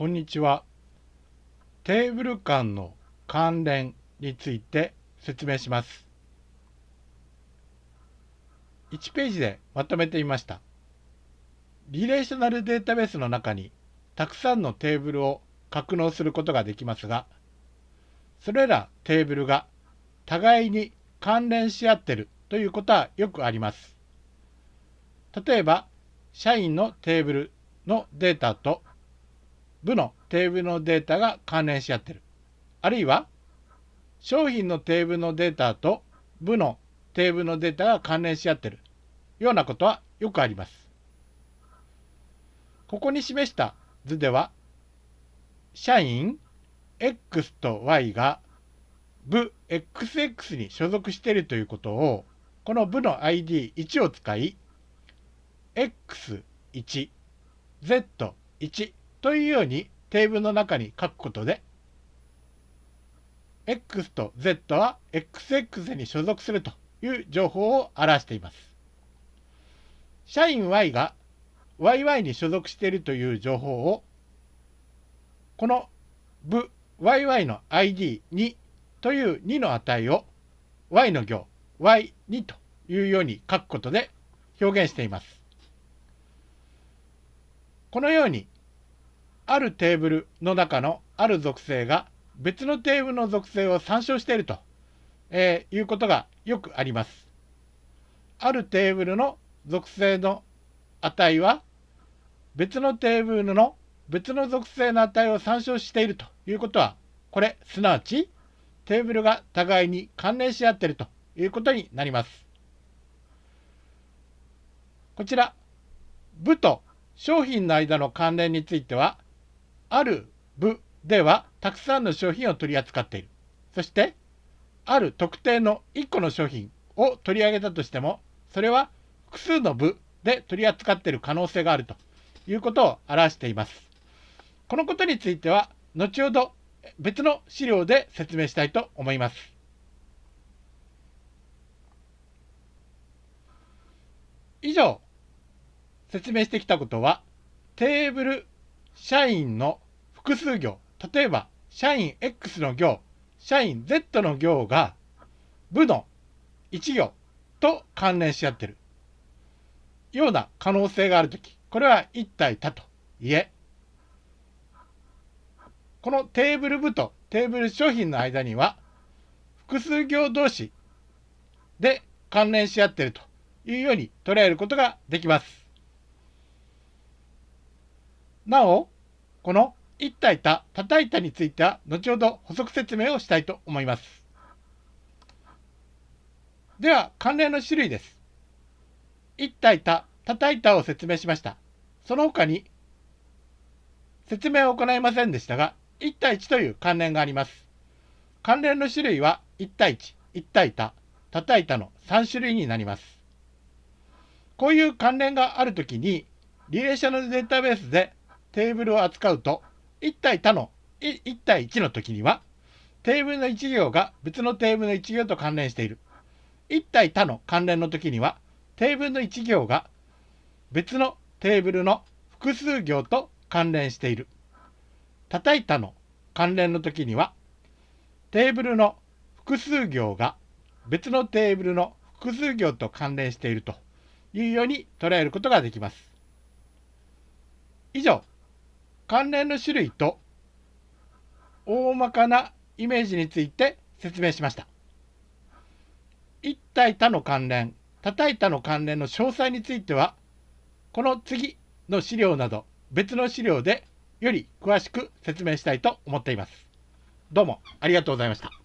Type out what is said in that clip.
こんにちは。テーブル間の関連について説明します。1ページでまとめてみました。リレーショナルデータベースの中にたくさんのテーブルを格納することができますが、それらテーブルが互いに関連し合っているということはよくあります。例えば、社員のテーブルのデータと部のテーブルのデータが関連し合ってる。あるいは、商品のテーブルのデータと部のテーブルのデータが関連し合ってるようなことはよくあります。ここに示した図では、社員 X と Y が部 XX に所属しているということを、この部の ID1 を使い、X1、Z1 というようにテーブルの中に書くことで、X と Z は XX に所属するという情報を表しています。社員 Y が YY に所属しているという情報を、この部 YY の ID2 という2の値を Y の行 Y2 というように書くことで表現しています。このようにあるテーブルの中のある属性が別のテーブルの属性を参照していると、えー、いうことがよくあります。あるテーブルの属性の値は別のテーブルの別の属性の値を参照しているということはこれすなわちテーブルが互いに関連し合っているということになります。こちら部と商品の間の関連についてはある部ではたくさんの商品を取り扱っている。そして、ある特定の1個の商品を取り上げたとしても、それは複数の部で取り扱っている可能性があるということを表しています。このことについては、後ほど別の資料で説明したいと思います。以上、説明してきたことは、テーブル、社員の複数行、例えば、社員 X の行、社員 Z の行が部の1行と関連し合ってるような可能性があるとき、これは一体多と言え、このテーブル部とテーブル商品の間には、複数行同士で関連し合っているというように捉えることができます。なお、この一体多、多体多については、後ほど補足説明をしたいと思います。では、関連の種類です。一体多、多体多を説明しました。その他に、説明を行いませんでしたが、1対1という関連があります。関連の種類は1対1、1対多、多対多の3種類になります。こういう関連があるときに、リレーショナルデータベースでテーブルを扱うと、1対多の1対1の時には、テーブルの1行が別のテーブルの1行と関連している。1対多の関連の時には、テーブルの1行が別のテーブルの複数行と関連している。叩いたの関連の時には、テーブルの複数行が別のテーブルの複数行と関連しているというように捉えることができます。以上、関連の種類と大まかなイメージについて説明しました。一体他の関連、多体他の関連の詳細については、この次の資料など別の資料でより詳しく説明したいと思っています。どうもありがとうございました。